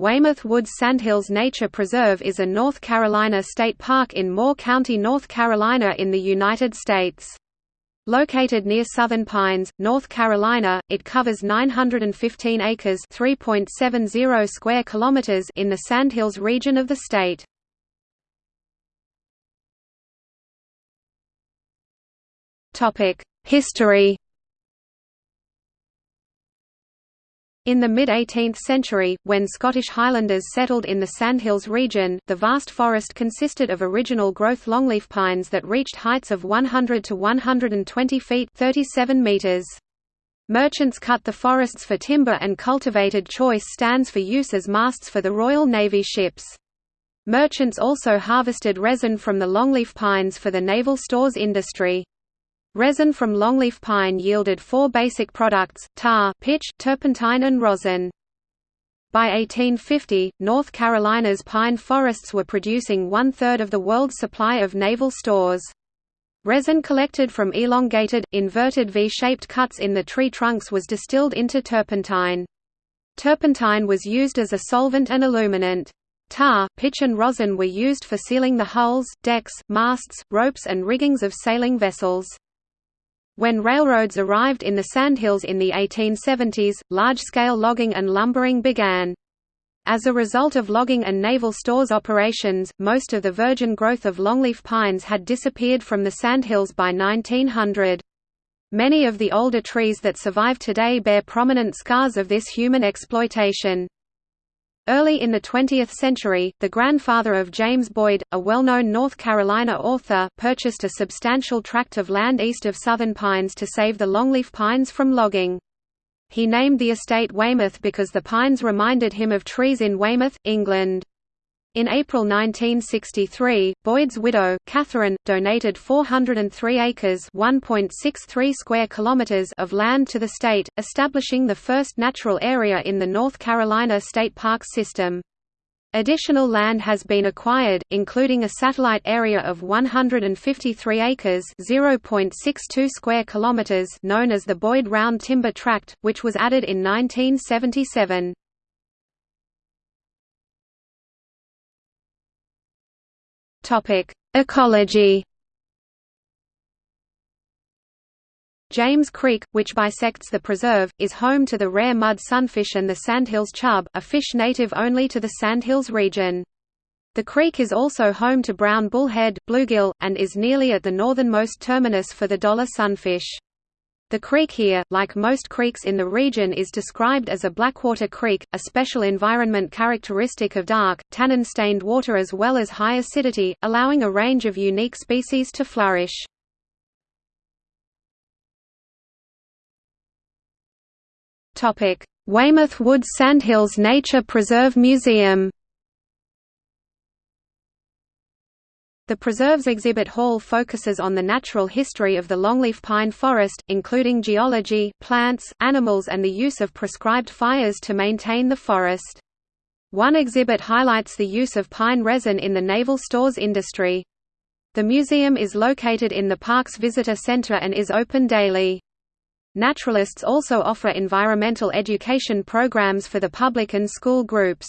Weymouth Woods Sandhills Nature Preserve is a North Carolina state park in Moore County, North Carolina in the United States. Located near Southern Pines, North Carolina, it covers 915 acres (3.70 square kilometers) in the Sandhills region of the state. Topic: History In the mid-18th century, when Scottish Highlanders settled in the Sandhills region, the vast forest consisted of original growth longleaf pines that reached heights of 100 to 120 feet 37 meters. Merchants cut the forests for timber and cultivated choice stands for use as masts for the Royal Navy ships. Merchants also harvested resin from the longleaf pines for the naval stores industry. Resin from longleaf pine yielded four basic products, tar, pitch, turpentine and rosin. By 1850, North Carolina's pine forests were producing one-third of the world's supply of naval stores. Resin collected from elongated, inverted V-shaped cuts in the tree trunks was distilled into turpentine. Turpentine was used as a solvent and illuminant. Tar, pitch and rosin were used for sealing the hulls, decks, masts, ropes and riggings of sailing vessels. When railroads arrived in the Sandhills in the 1870s, large-scale logging and lumbering began. As a result of logging and naval stores operations, most of the virgin growth of longleaf pines had disappeared from the Sandhills by 1900. Many of the older trees that survive today bear prominent scars of this human exploitation. Early in the 20th century, the grandfather of James Boyd, a well-known North Carolina author, purchased a substantial tract of land east of southern pines to save the longleaf pines from logging. He named the estate Weymouth because the pines reminded him of trees in Weymouth, England. In April 1963, Boyd's widow, Catherine, donated 403 acres (1.63 square kilometers) of land to the state, establishing the first natural area in the North Carolina State parks system. Additional land has been acquired, including a satellite area of 153 acres (0.62 square kilometers) known as the Boyd Round Timber Tract, which was added in 1977. Topic: Ecology. James Creek, which bisects the preserve, is home to the rare mud sunfish and the sandhills chub, a fish native only to the sandhills region. The creek is also home to brown bullhead, bluegill, and is nearly at the northernmost terminus for the dollar sunfish. The creek here, like most creeks in the region is described as a blackwater creek, a special environment characteristic of dark, tannin-stained water as well as high acidity, allowing a range of unique species to flourish. Weymouth Woods Sandhills Nature Preserve Museum The preserve's exhibit hall focuses on the natural history of the longleaf pine forest, including geology, plants, animals and the use of prescribed fires to maintain the forest. One exhibit highlights the use of pine resin in the naval stores industry. The museum is located in the park's visitor center and is open daily. Naturalists also offer environmental education programs for the public and school groups.